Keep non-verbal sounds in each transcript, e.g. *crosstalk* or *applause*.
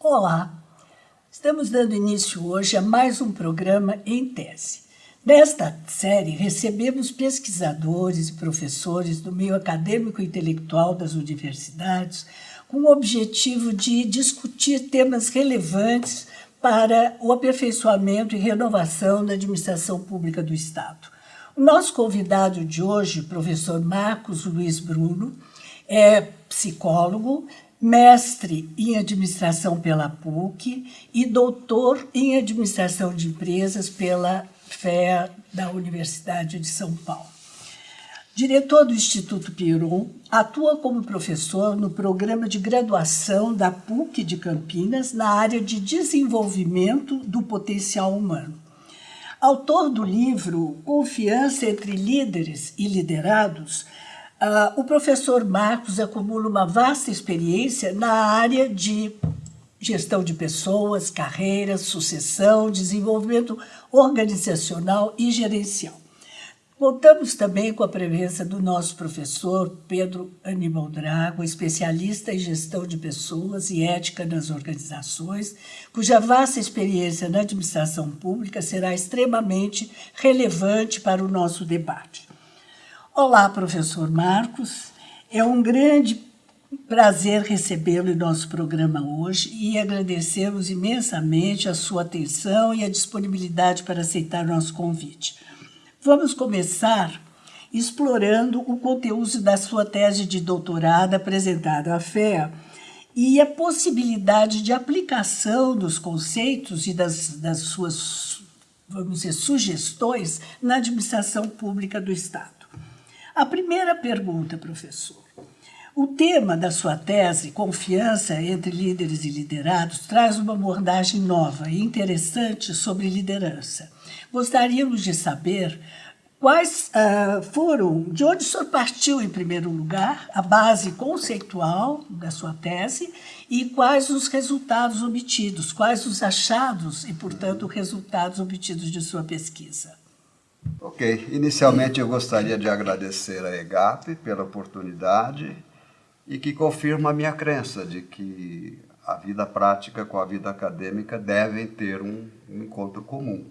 Olá, estamos dando início hoje a mais um programa em tese. Nesta série, recebemos pesquisadores e professores do meio acadêmico e intelectual das universidades com o objetivo de discutir temas relevantes para o aperfeiçoamento e renovação da administração pública do Estado. Nosso convidado de hoje, professor Marcos Luiz Bruno, é psicólogo, mestre em administração pela PUC e doutor em administração de empresas pela FEA da Universidade de São Paulo. Diretor do Instituto Piron, atua como professor no programa de graduação da PUC de Campinas na área de desenvolvimento do potencial humano. Autor do livro Confiança entre Líderes e Liderados, uh, o professor Marcos acumula uma vasta experiência na área de gestão de pessoas, carreiras, sucessão, desenvolvimento organizacional e gerencial. Contamos também com a presença do nosso professor Pedro Aníbal Drago, especialista em gestão de pessoas e ética nas organizações, cuja vasta experiência na administração pública será extremamente relevante para o nosso debate. Olá, professor Marcos. É um grande Prazer recebê-lo em nosso programa hoje e agradecemos imensamente a sua atenção e a disponibilidade para aceitar nosso convite. Vamos começar explorando o conteúdo da sua tese de doutorado apresentada à FEA e a possibilidade de aplicação dos conceitos e das, das suas, vamos dizer, sugestões na administração pública do Estado. A primeira pergunta, professor. O tema da sua tese, Confiança entre Líderes e Liderados, traz uma abordagem nova e interessante sobre liderança. Gostaríamos de saber quais uh, foram, de onde o senhor partiu em primeiro lugar, a base conceitual da sua tese e quais os resultados obtidos, quais os achados e, portanto, resultados obtidos de sua pesquisa. Ok, inicialmente eu gostaria de agradecer a EGAP pela oportunidade e que confirma a minha crença de que a vida prática com a vida acadêmica devem ter um, um encontro comum.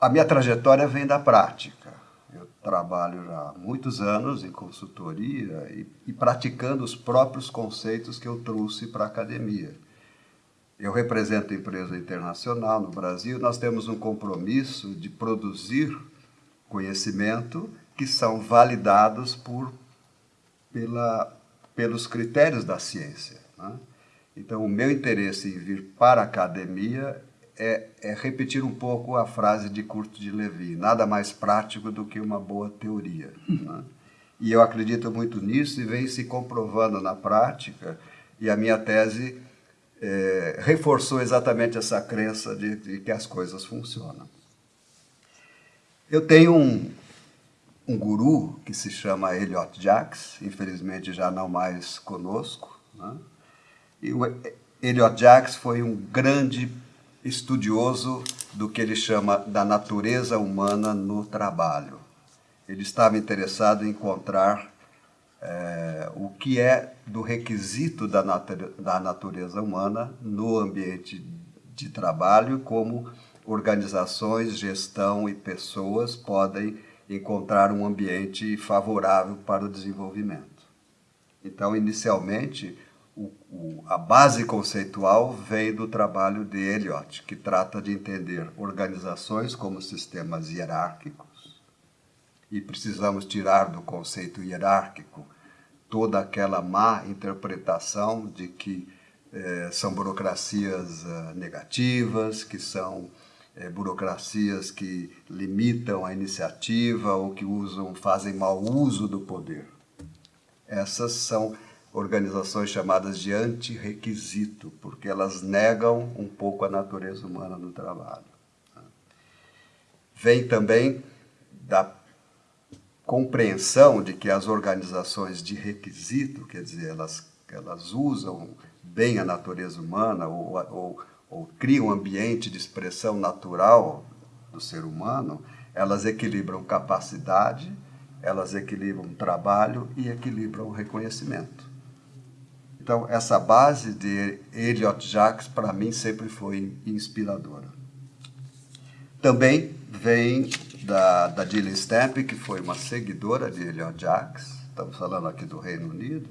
A minha trajetória vem da prática. Eu trabalho já há muitos anos em consultoria e, e praticando os próprios conceitos que eu trouxe para a academia. Eu represento empresa internacional no Brasil, nós temos um compromisso de produzir conhecimento que são validados por, pela, pelos critérios da ciência. Né? Então, o meu interesse em vir para a academia é, é, repetir um pouco a frase de Curto de Levi, nada mais prático do que uma boa teoria. Né? E eu acredito muito nisso e vem se comprovando na prática, e a minha tese é, reforçou exatamente essa crença de, de que as coisas funcionam. Eu tenho um, um guru que se chama Elliot Jacks, infelizmente já não mais conosco. Né? E o Elliot Jacks foi um grande estudioso do que ele chama da natureza humana no trabalho. Ele estava interessado em encontrar é, o que é do requisito da, da natureza humana no ambiente de trabalho, como organizações, gestão e pessoas podem encontrar um ambiente favorável para o desenvolvimento. Então, inicialmente, o, o, a base conceitual vem do trabalho de Eliot, que trata de entender organizações como sistemas hierárquicos, e precisamos tirar do conceito hierárquico toda aquela má interpretação de que eh, são burocracias uh, negativas, que são é, burocracias que limitam a iniciativa ou que usam, fazem mau uso do poder. Essas são organizações chamadas de anti-requisito, porque elas negam um pouco a natureza humana no trabalho. Vem também da compreensão de que as organizações de requisito, quer dizer, elas, elas usam bem a natureza humana ou, ou ou cria um ambiente de expressão natural do ser humano, Elas equilibram capacidade, elas equilibram trabalho e equilibram reconhecimento. Então, essa base de Elliot Jacques, para mim, sempre foi inspiradora. Também vem da, da Gillian Stamp, que foi uma seguidora de Elliot Jacques, estamos falando aqui do Reino Unido,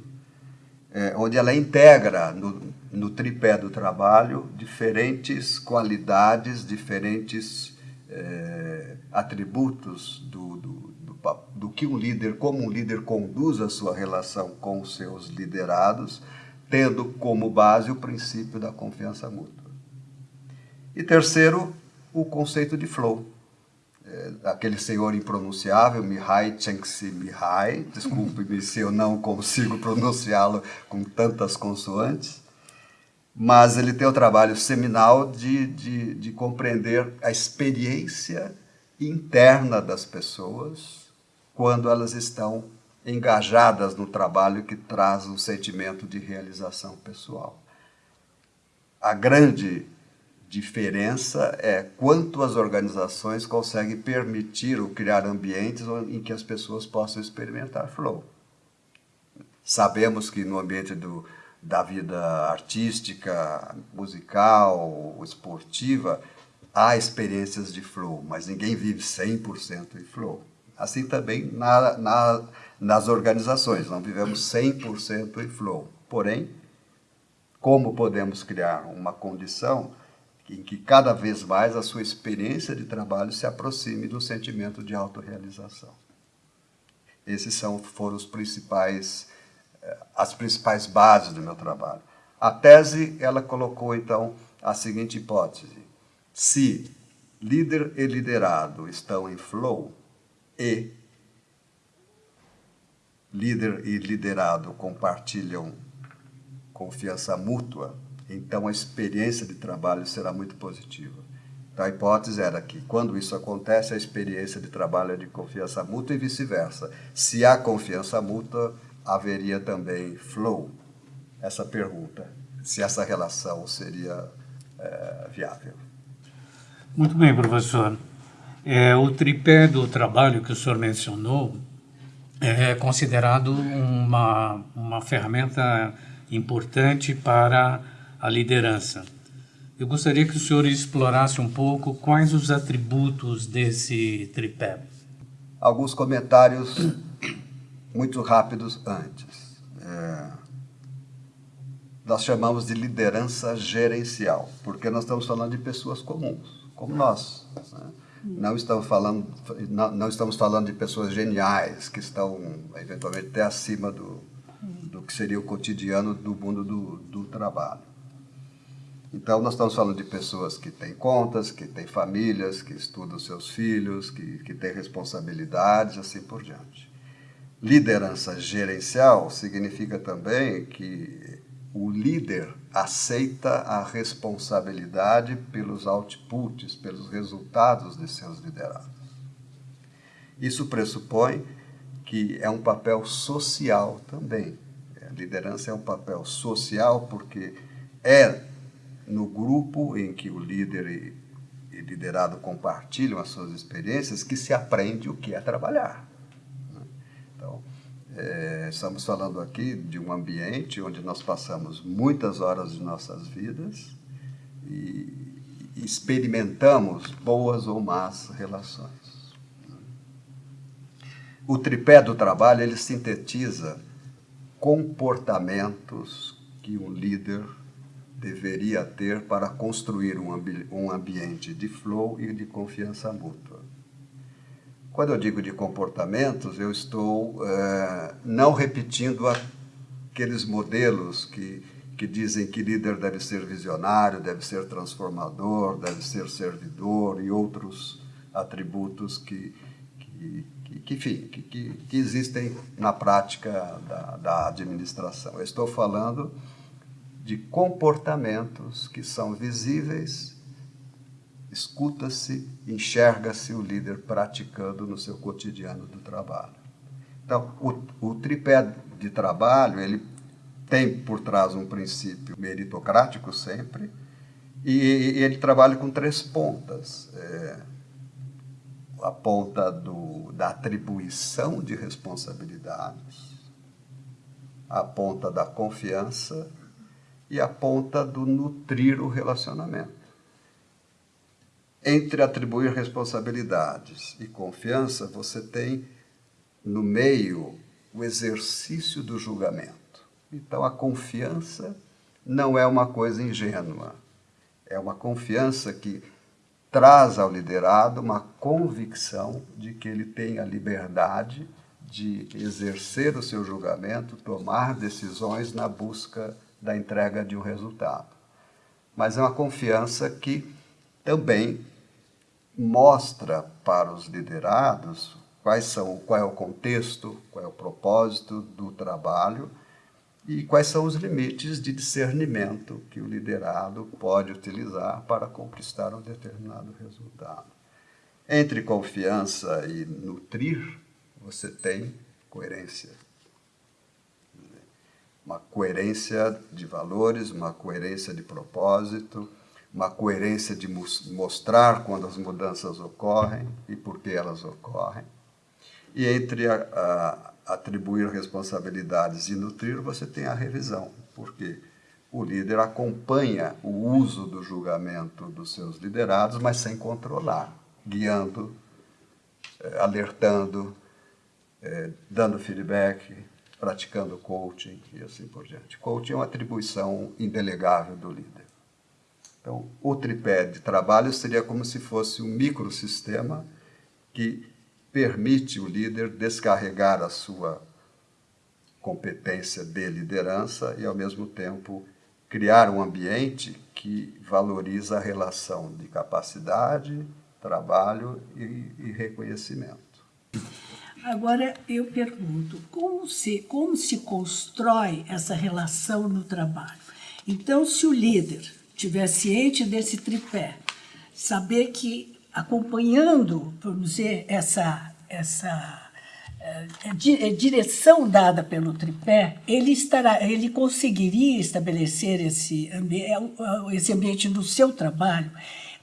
é, onde ela integra no, no tripé do trabalho diferentes qualidades, diferentes é, atributos do, do, do, do, que um líder, como um líder conduz a sua relação com os seus liderados, tendo como base o princípio da confiança mútua. E terceiro, o conceito de flow. É, aquele senhor impronunciável, Mihai Csikszentmihalyi, desculpe-me *laughs* se eu não consigo pronunciá-lo com tantas consoantes, mas ele tem o trabalho seminal de, de, de compreender a experiência interna das pessoas quando elas estão engajadas no trabalho que traz um sentimento de realização pessoal. A grande diferença é quanto as organizações conseguem permitir ou criar ambientes em que as pessoas possam experimentar flow. Sabemos que no ambiente do, da vida artística, musical, esportiva, há experiências de flow, mas ninguém vive 100% em flow. Assim também na, na, nas organizações, não vivemos 100% em flow. Porém, como podemos criar uma condição em que cada vez mais a sua experiência de trabalho se aproxime do sentimento de autorrealização? Esses são, foram os principais eh, as principais bases do meu trabalho. A tese, ela colocou, então, a seguinte hipótese. Se líder e liderado estão em flow e líder e liderado compartilham confiança mútua, então a experiência de trabalho será muito positiva. Então a hipótese era que, quando isso acontece, a experiência de trabalho é de confiança mútua e vice-versa. Se há confiança mútua, haveria também flow? Essa pergunta, se essa relação seria é, viável. Muito bem, professor. É, o tripé do trabalho que o senhor mencionou é considerado uma, uma ferramenta importante para a liderança. Eu gostaria que o senhor explorasse um pouco quais os atributos desse tripé. Alguns comentários muito rápidos antes. É, nós chamamos de liderança gerencial, porque nós estamos falando de pessoas comuns, como nós. Né? Não estamos falando, não, não, estamos falando de pessoas geniais que estão eventualmente até acima do, do que seria o cotidiano do mundo do, do trabalho. Então, nós estamos falando de pessoas que têm contas, que têm famílias, que estudam seus filhos, que, que têm responsabilidades, assim por diante. Liderança gerencial significa também que o líder aceita a responsabilidade pelos outputs, pelos resultados de seus liderados. Isso pressupõe que é um papel social também. A liderança é um papel social porque é no grupo em que o líder e liderado compartilham as suas experiências que se aprende o que é trabalhar. Então, é, estamos falando aqui de um ambiente onde nós passamos muitas horas de nossas vidas e experimentamos boas ou más relações. O tripé do trabalho ele sintetiza comportamentos que um líder deveria ter para construir um, ambi um ambiente de flow e de confiança mútua. Quando eu digo de comportamentos, eu estou é, não repetindo aqueles modelos que, que dizem que líder deve ser visionário, deve ser transformador, deve ser servidor e outros atributos que, que, que, que, que, que existem na prática da, da administração. Eu estou falando de comportamentos que são visíveis escuta-se, enxerga-se o líder praticando no seu cotidiano do trabalho. Então, o, o tripé de trabalho, ele tem por trás um princípio meritocrático sempre, e, e ele trabalha com três pontas. É, a ponta do, da atribuição de responsabilidades, a ponta da confiança e a ponta do nutrir o relacionamento. Entre atribuir responsabilidades e confiança, você tem no meio o exercício do julgamento. Então, a confiança não é uma coisa ingênua, é uma confiança que traz ao liderado uma convicção de que ele tem a liberdade de exercer o seu julgamento, tomar decisões na busca da entrega de um resultado. Mas é uma confiança que também mostra para os liderados quais são, qual é o contexto, qual é o propósito do trabalho e quais são os limites de discernimento que o liderado pode utilizar para conquistar um determinado resultado. Entre confiança e nutrir, você tem coerência. Uma coerência de valores, uma coerência de propósito, uma coerência de mostrar quando as mudanças ocorrem e por que elas ocorrem. E entre a, a atribuir responsabilidades e nutrir, você tem a revisão, porque o líder acompanha o uso do julgamento dos seus liderados, mas sem controlar, guiando, eh, alertando, eh, dando feedback, praticando coaching e assim por diante. Coaching é uma atribuição indelegável do líder. Então, o tripé de trabalho seria como se fosse um microsistema que permite o líder descarregar a sua competência de liderança e, ao mesmo tempo, criar um ambiente que valoriza a relação de capacidade, trabalho e, e reconhecimento. Agora eu pergunto, como se, como se constrói essa relação no trabalho? Então, se o líder estiver ciente desse tripé, saber que acompanhando, vamos dizer, essa, essa é, é, direção dada pelo tripé, ele, estará, ele conseguiria estabelecer esse, ambi esse ambiente no seu trabalho.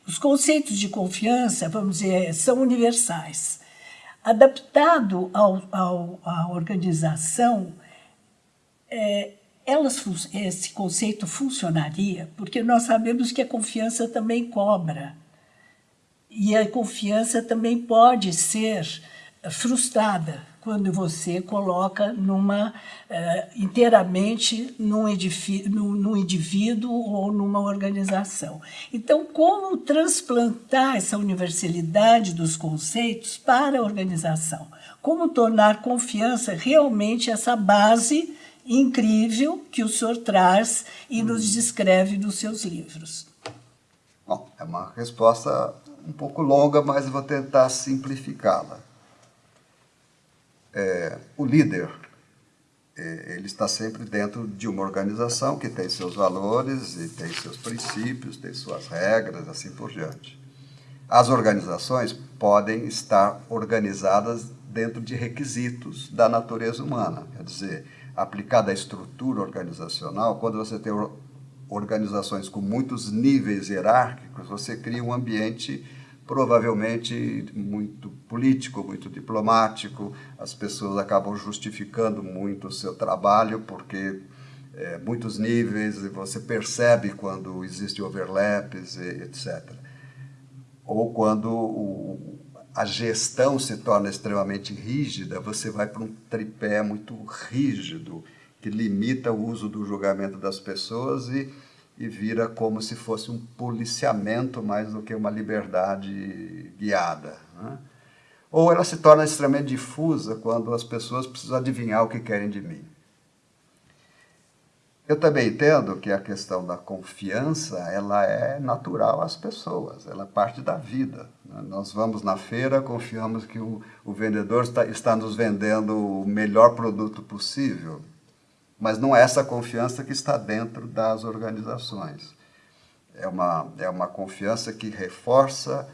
Os conceitos de confiança, vamos dizer, são universais. Adaptado ao, ao, à organização, é, elas, esse conceito funcionaria, porque nós sabemos que a confiança também cobra. E a confiança também pode ser frustrada quando você coloca numa uh, inteiramente num, num, num, indivíduo ou numa organização. Então, como transplantar essa universalidade dos conceitos para a organização? Como tornar confiança realmente essa base incrível que o senhor traz e nos descreve nos seus livros? Bom, é uma resposta um pouco longa, mas vou tentar simplificá-la. É, o líder, é, ele está sempre dentro de uma organização que tem seus valores e tem seus princípios, tem suas regras, assim por diante. As organizações podem estar organizadas dentro de requisitos da natureza humana, quer dizer, aplicada à estrutura organizacional, quando você tem organizações com muitos níveis hierárquicos, você cria um ambiente provavelmente muito político, muito diplomático, as pessoas acabam justificando muito o seu trabalho porque é, muitos níveis e você percebe quando existe overlaps, etc. Ou quando o, a gestão se torna extremamente rígida, você vai para um tripé muito rígido que limita o uso do julgamento das pessoas e e vira como se fosse um policiamento mais do que uma liberdade guiada. Né? Ou ela se torna extremamente difusa quando as pessoas precisam adivinhar o que querem de mim. Eu também entendo que a questão da confiança ela é natural às pessoas, ela é parte da vida. Né? Nós vamos na feira, confiamos que o, o vendedor está, está nos vendendo o melhor produto possível, mas não é essa confiança que está dentro das organizações. É uma, é uma confiança que reforça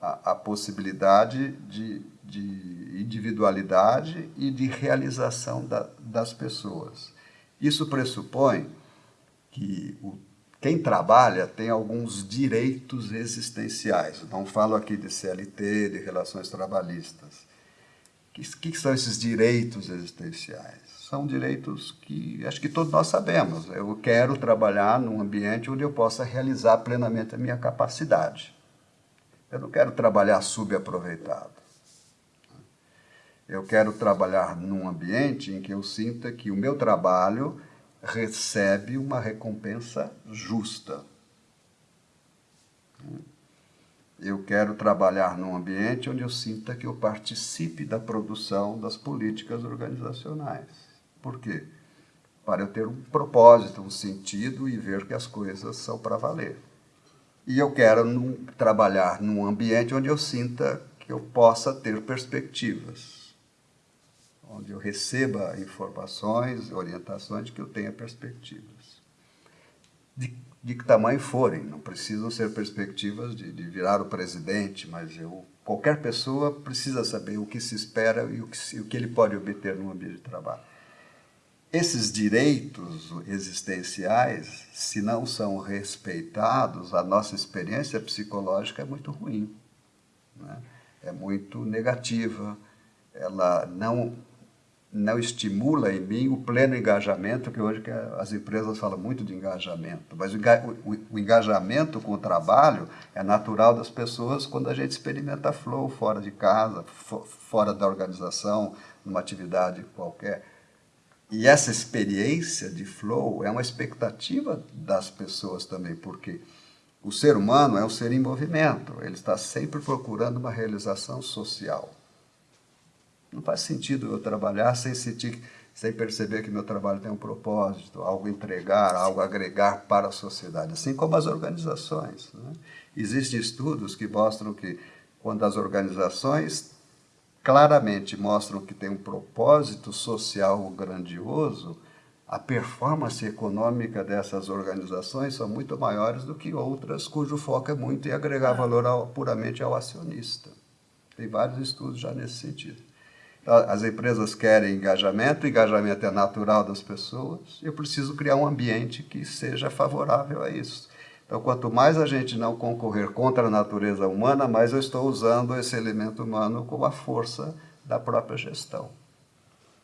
a, a possibilidade de, de individualidade e de realização da, das pessoas. Isso pressupõe que o quem trabalha tem alguns direitos existenciais. Não falo aqui de CLT, de relações trabalhistas. O que, que, são esses direitos existenciais? São direitos que acho que todos nós sabemos. Eu quero trabalhar num ambiente onde eu possa realizar plenamente a minha capacidade. Eu não quero trabalhar subaproveitado. Eu quero trabalhar num ambiente em que eu sinta que o meu trabalho recebe uma recompensa justa. Eu quero trabalhar num ambiente onde eu sinta que eu participe da produção das políticas organizacionais. Por quê? Para eu ter um propósito, um sentido e ver que as coisas são para valer. E eu quero num, trabalhar num ambiente onde eu sinta que eu possa ter perspectivas onde eu receba informações, orientações de que eu tenha perspectivas. De, de que tamanho forem, não precisam ser perspectivas de, de, virar o presidente, mas eu, qualquer pessoa precisa saber o que se espera e o que, o que ele pode obter no ambiente de trabalho. Esses direitos existenciais, se não são respeitados, a nossa experiência psicológica é muito ruim, né? é muito negativa, ela não não estimula em mim o pleno engajamento, que hoje que as empresas falam muito de engajamento, mas o, engajamento com o trabalho é natural das pessoas quando a gente experimenta flow fora de casa, fora da organização, numa atividade qualquer. E essa experiência de flow é uma expectativa das pessoas também, porque o ser humano é um ser em movimento, ele está sempre procurando uma realização social. Não faz sentido eu trabalhar sem sentir, sem perceber que meu trabalho tem um propósito, algo entregar, algo agregar para a sociedade, assim como as organizações. Né? Existem estudos que mostram que quando as organizações claramente mostram que tem um propósito social grandioso, a performance econômica dessas organizações são muito maiores do que outras cujo foco é muito em agregar valor ao, puramente ao acionista. Tem vários estudos já nesse sentido. As empresas querem engajamento, o engajamento é natural das pessoas, eu preciso criar um ambiente que seja favorável a isso. Então, quanto mais a gente não concorrer contra a natureza humana, mais eu estou usando esse elemento humano como a força da própria gestão.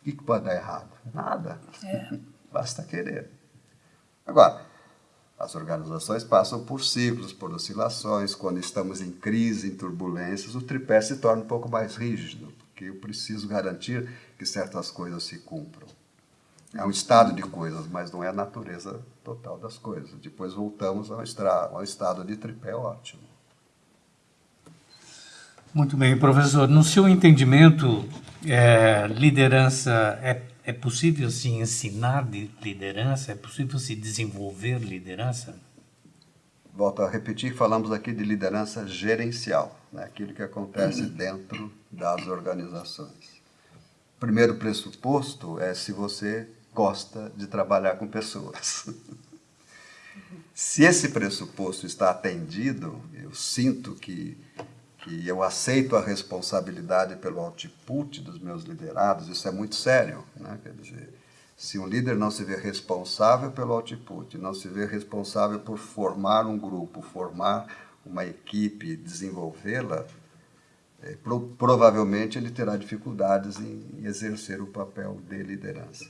O que pode dar errado? Nada. É. *laughs* Basta querer. Agora, as organizações passam por ciclos, por oscilações. Quando estamos em crise, em turbulências, o tripé se torna um pouco mais rígido porque eu preciso garantir que certas coisas se cumpram. É um estado de coisas, mas não é a natureza total das coisas. Depois voltamos ao, ao estado de tripé ótimo. Muito bem, professor. No seu entendimento, é, liderança é, é possível se ensinar de liderança? É possível se desenvolver liderança? volto a repetir, falamos aqui de liderança gerencial, né? aquilo que acontece dentro das organizações. O primeiro pressuposto é se você gosta de trabalhar com pessoas. se esse pressuposto está atendido, eu sinto que, que eu aceito a responsabilidade pelo output dos meus liderados, isso é muito sério. Né? Quer dizer, se um líder não se vê responsável pelo output, não se vê responsável por formar um grupo, formar uma equipe, desenvolvê-la, é, pro, provavelmente ele terá dificuldades em, em exercer o papel de liderança.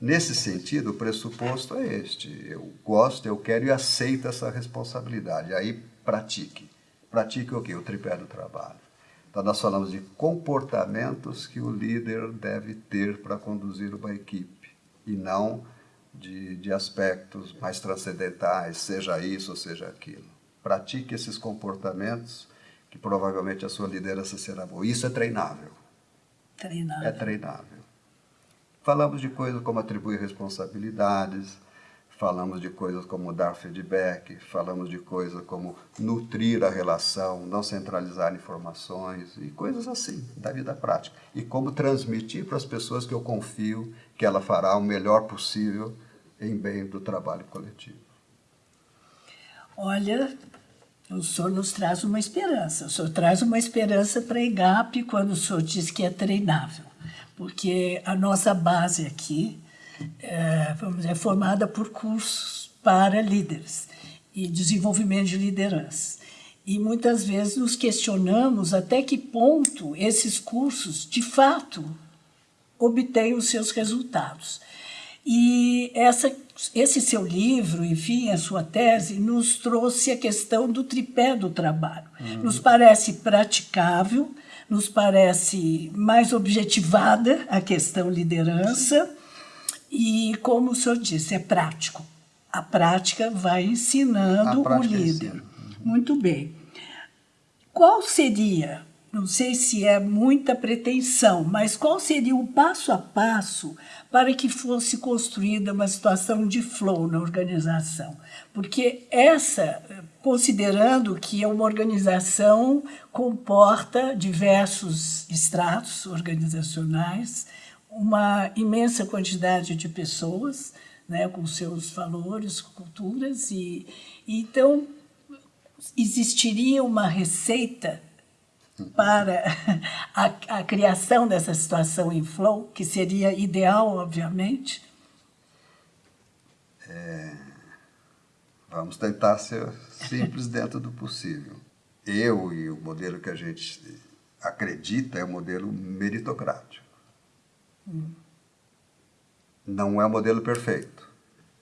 Nesse sentido, o pressuposto é este: eu gosto, eu quero e aceito essa responsabilidade. Aí pratique. Pratique o quê? O tripé do trabalho. Então, nós falamos de comportamentos que o líder deve ter para conduzir uma equipe e não de, de aspectos mais transcendentais, seja isso ou seja aquilo. Pratique esses comportamentos que provavelmente a sua liderança será boa. Isso é treinável. Treinável. É treinável. Falamos de coisas como atribuir responsabilidades, falamos de coisas como dar feedback, falamos de coisas como nutrir a relação, não centralizar informações e coisas assim, da vida prática. E como transmitir para as pessoas que eu confio que ela fará o melhor possível em bem do trabalho coletivo. Olha, o senhor nos traz uma esperança. O senhor traz uma esperança para a EGAP quando o senhor diz que é treinável. Porque a nossa base aqui é, vamos dizer, formada por cursos para líderes. e desenvolvimento de liderança. E muitas vezes nos questionamos até que ponto esses cursos, de fato, obtêm os seus resultados. E essa, esse seu livro, enfim, a sua tese, nos trouxe a questão do tripé do trabalho. Uhum. Nos parece praticável, nos parece mais objetivada a questão liderança e, como o senhor disse, é prático. A prática vai ensinando o líder. Muito bem. Qual seria, não sei se é muita pretensão, mas qual seria o passo a passo para que fosse construída uma situação de flow na organização? Porque essa, considerando que uma organização comporta diversos estratos organizacionais, uma imensa quantidade de pessoas, né, com seus valores, culturas, e então existiria uma receita para *laughs* a, a, criação dessa situação em flow, que seria ideal, obviamente? É, vamos tentar ser simples *laughs* dentro do possível. Eu e o modelo que a gente acredita é o modelo meritocrático. Hum. Não é o modelo perfeito,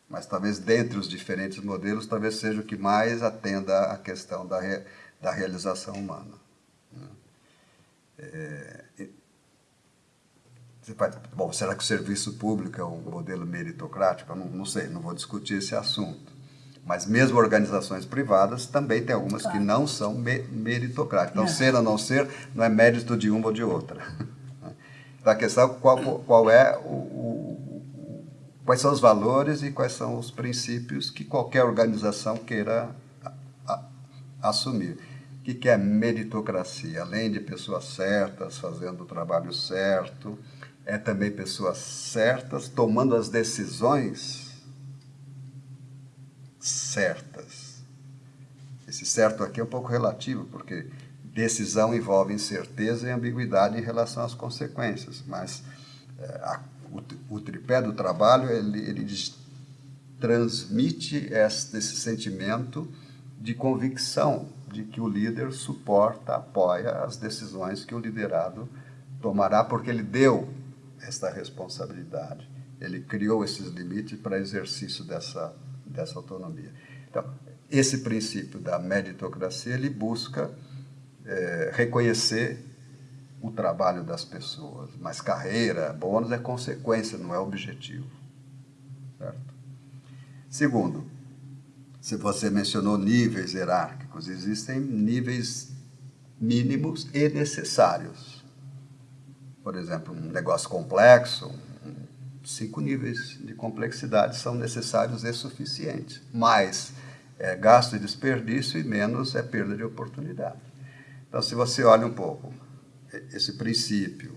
mas talvez dentre os diferentes modelos, talvez seja o que mais atenda à questão da, re, da realização humana. Né? É, bom, será que o serviço público é um modelo meritocrático? Eu não, não sei, não vou discutir esse assunto. Mas mesmo organizações privadas também tem algumas claro. que não são me meritocráticas. Então, ser ou não ser não é mérito de uma ou de outra. *laughs* Então, a questão é qual, qual é o, o, quais são os valores e quais são os princípios que qualquer organização queira a, a, assumir. Que, que é meritocracia? Além de pessoas certas fazendo o trabalho certo, é também pessoas certas tomando as decisões certas. Esse certo aqui é um pouco relativo, porque decisão envolve incerteza e ambiguidade em relação às consequências, mas é, a, o, o, tripé do trabalho ele, ele transmite esse sentimento de convicção de que o líder suporta, apoia as decisões que o liderado tomará, porque ele deu esta responsabilidade, ele criou esses limites para exercício dessa dessa autonomia. Então, esse princípio da meritocracia, ele busca é, reconhecer o trabalho das pessoas, mas carreira, bônus é consequência, não é objetivo. Certo? Segundo, se você mencionou níveis hierárquicos, existem níveis mínimos e necessários. Por exemplo, um negócio complexo, cinco níveis de complexidade são necessários e suficientes. Mais é gasto e desperdício e menos é perda de oportunidade. Então, se você olha um pouco esse princípio,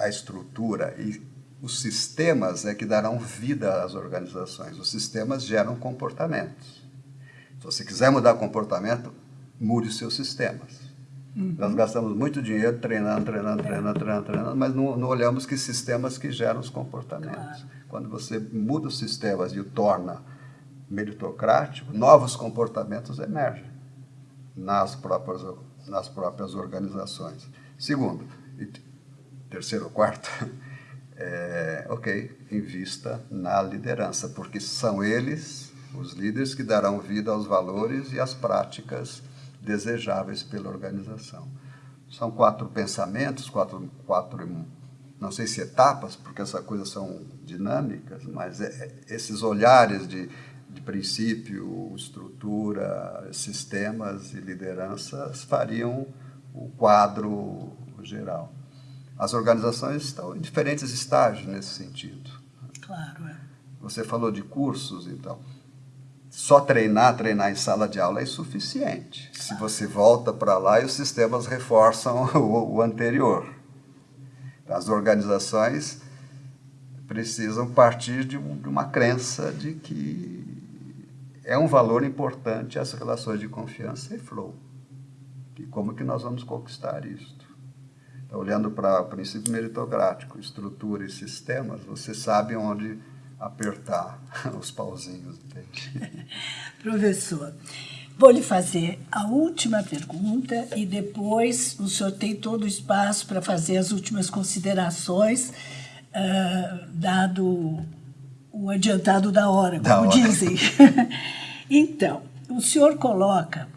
a estrutura e os sistemas é que darão vida às organizações. Os sistemas geram comportamentos. Se você quiser mudar comportamento, mude os seus sistemas. Uhum. Nós gastamos muito dinheiro treinando, treinando, treinando, treinando, treinando, mas não, não olhamos que sistemas que geram os comportamentos. Claro. Quando você muda os sistemas e o torna meritocrático, novos comportamentos emergem nas próprias, nas próprias organizações. Segundo, e terceiro, quarto, *laughs* é, ok, invista na liderança, porque são eles, os líderes, que darão vida aos valores e às práticas desejáveis pela organização. São quatro pensamentos, quatro, quatro não sei se etapas, porque essas coisas são dinâmicas, mas é, é, esses olhares de, de princípio, estrutura, sistemas e lideranças fariam o quadro geral. As organizações estão em diferentes estágios nesse sentido. Claro, é. Você falou de cursos, então só treinar, treinar em sala de aula é insuficiente. Se você volta para lá e os sistemas reforçam *laughs* o, o anterior. As organizações precisam partir de, de uma crença de que é um valor importante as relações de confiança e flow. E como que nós vamos conquistar isto? Então, olhando para o princípio meritocrático, estrutura e sistemas, você sabe onde apertar *laughs* os pauzinhos. Entende? *laughs* Professor, vou lhe fazer a última pergunta e depois o senhor tem todo o espaço para fazer as últimas considerações, uh, dado o adiantado da hora, como da hora. dizem. *laughs* então, o senhor coloca,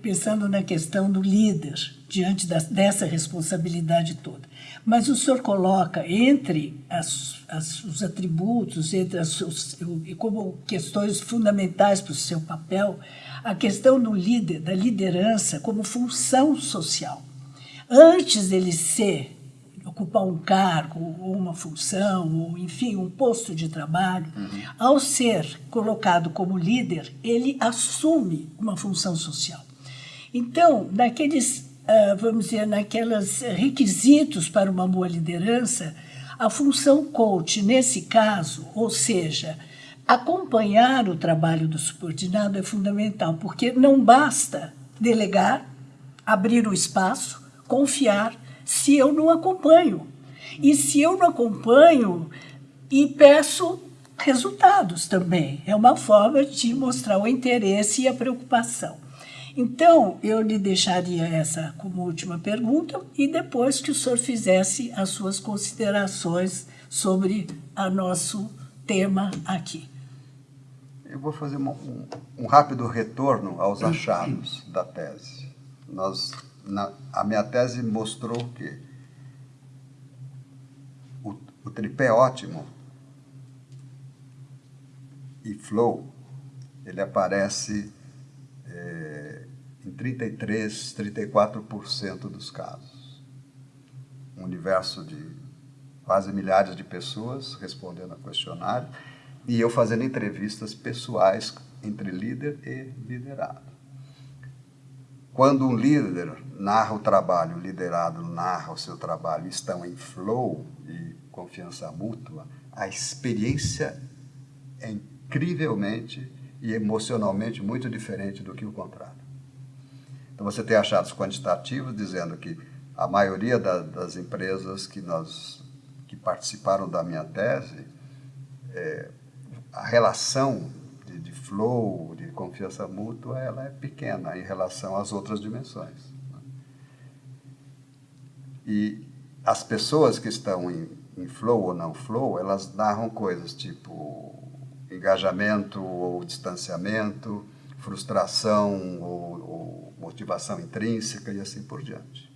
pensando na questão do líder, diante da, dessa responsabilidade toda, mas o senhor coloca entre as, as, os atributos, entre as, os, como questões fundamentais para o seu papel, a questão do líder, da liderança como função social. Antes dele ser ocupar um cargo ou uma função, ou enfim, um posto de trabalho, uhum. ao ser colocado como líder, ele assume uma função social. Então, naqueles, vamos dizer, naqueles requisitos para uma boa liderança, a função coach, nesse caso, ou seja, acompanhar o trabalho do subordinado é fundamental, porque não basta delegar, abrir o espaço, confiar, se eu não acompanho. E se eu não acompanho e peço resultados também. É uma forma de mostrar o interesse e a preocupação. Então, eu lhe deixaria essa como última pergunta e depois que o senhor fizesse as suas considerações sobre o nosso tema aqui. Eu vou fazer um, um rápido retorno aos achados da tese. Nós na, a minha tese mostrou que o, o tripé ótimo e flow, ele aparece é, em 33, 34% dos casos. Um universo de quase milhares de pessoas respondendo a questionário e eu fazendo entrevistas pessoais entre líder e liderado. Quando um líder narra o trabalho, o liderado narra o seu trabalho, estão em flow e confiança mútua, a experiência é incrivelmente e emocionalmente muito diferente do que o contrário. Então você tem achados quantitativos dizendo que a maioria da, das empresas que nós que participaram da minha tese, é, a relação flow, de confiança mútua, ela é pequena em relação às outras dimensões. Né? E as pessoas que estão em, em flow ou não flow, elas narram coisas tipo engajamento ou distanciamento, frustração ou, ou motivação intrínseca e assim por diante.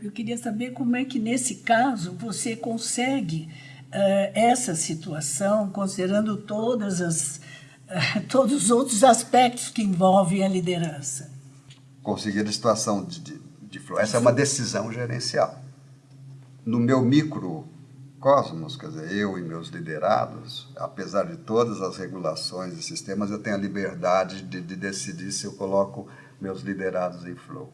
Eu queria saber como é que, nesse caso, você consegue uh, essa situação, considerando todas as todos os outros aspectos que envolvem a liderança. Conseguir a situação de, de, de Essa é uma decisão gerencial. No meu microcosmos, quer dizer, eu e meus liderados, apesar de todas as regulações e sistemas, eu tenho a liberdade de, de decidir se eu coloco meus liderados em flow.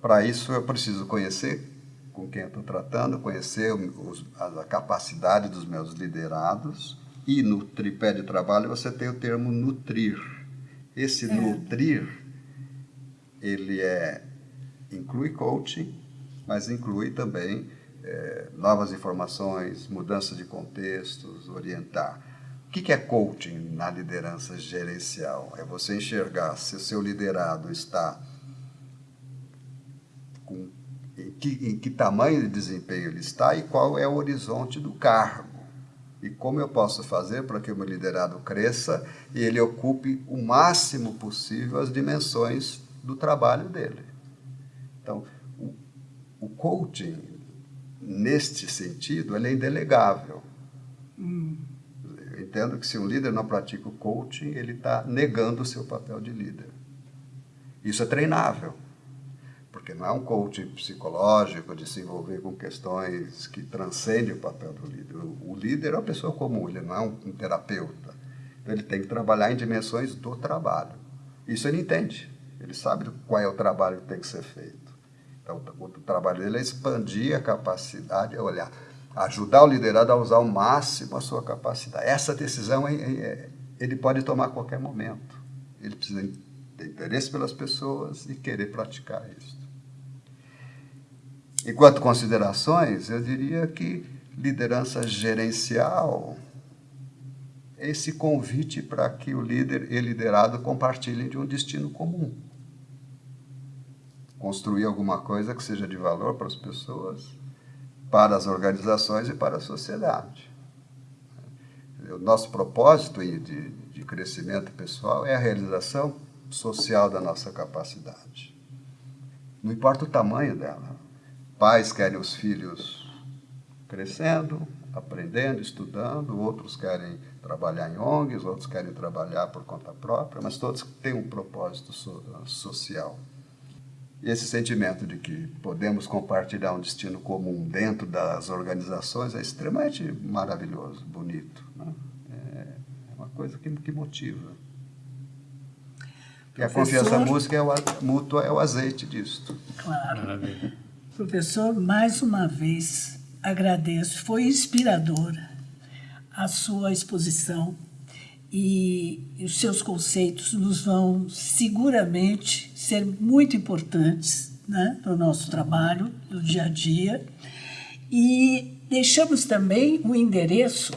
Para isso, eu preciso conhecer com quem eu estou tratando, conhecer os, a capacidade dos meus liderados, e no tripé de trabalho você tem o termo nutrir. Esse é. nutrir, ele é, inclui coaching, mas inclui também é, novas informações, mudança de contextos, orientar. O que é coaching na liderança gerencial? É você enxergar se o seu liderado está com em que, em que tamanho de desempenho ele está e qual é o horizonte do cargo e como eu posso fazer para que o meu liderado cresça e ele ocupe o máximo possível as dimensões do trabalho dele. Então, o, o coaching, neste sentido, ele é indelegável. Hum. Eu entendo que se um líder não pratica o coaching, ele está negando o seu papel de líder. Isso é treinável porque não é um coaching psicológico de se envolver com questões que transcendem o papel do líder. O líder é uma pessoa comum, ele não é um, terapeuta. Então ele tem que trabalhar em dimensões do trabalho. Isso ele entende, ele sabe qual é o trabalho que tem que ser feito. Então o trabalho dele é expandir a capacidade, é olhar, ajudar o liderado a usar ao máximo a sua capacidade. Essa decisão é, ele pode tomar a qualquer momento. Ele precisa ter interesse pelas pessoas e querer praticar isso. Enquanto considerações, eu diria que liderança gerencial esse convite para que o líder e liderado compartilhem de um destino comum. Construir alguma coisa que seja de valor para as pessoas, para as organizações e para a sociedade. O nosso propósito de, de crescimento pessoal é a realização social da nossa capacidade. Não importa o tamanho dela. Pais querem os filhos crescendo, aprendendo, estudando, outros querem trabalhar em ONGs, outros querem trabalhar por conta própria, mas todos têm um propósito so social. E esse sentimento de que podemos compartilhar um destino comum dentro das organizações é extremamente maravilhoso, bonito. Né? É uma coisa que, que motiva. E a confiança música é o, mútua é o azeite disso. Claro. Maravilha. Professor, mais uma vez agradeço, foi inspiradora a sua exposição e os seus conceitos nos vão seguramente ser muito importantes né, no nosso trabalho, no dia a dia. E deixamos também o endereço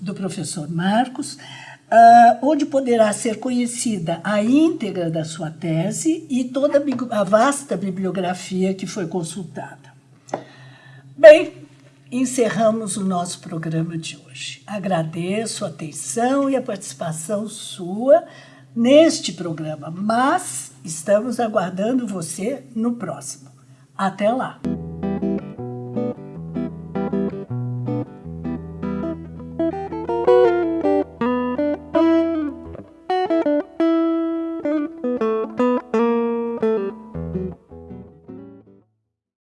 do professor Marcos, uh, onde poderá ser conhecida a íntegra da sua tese e toda a vasta bibliografia que foi consultada. Bem, encerramos o nosso programa de hoje. Agradeço a atenção e a participação sua neste programa, mas estamos aguardando você no próximo. Até lá!